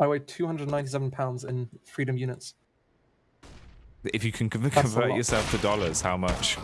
I weigh 297 pounds in freedom units. If you can That's convert yourself to dollars, how much?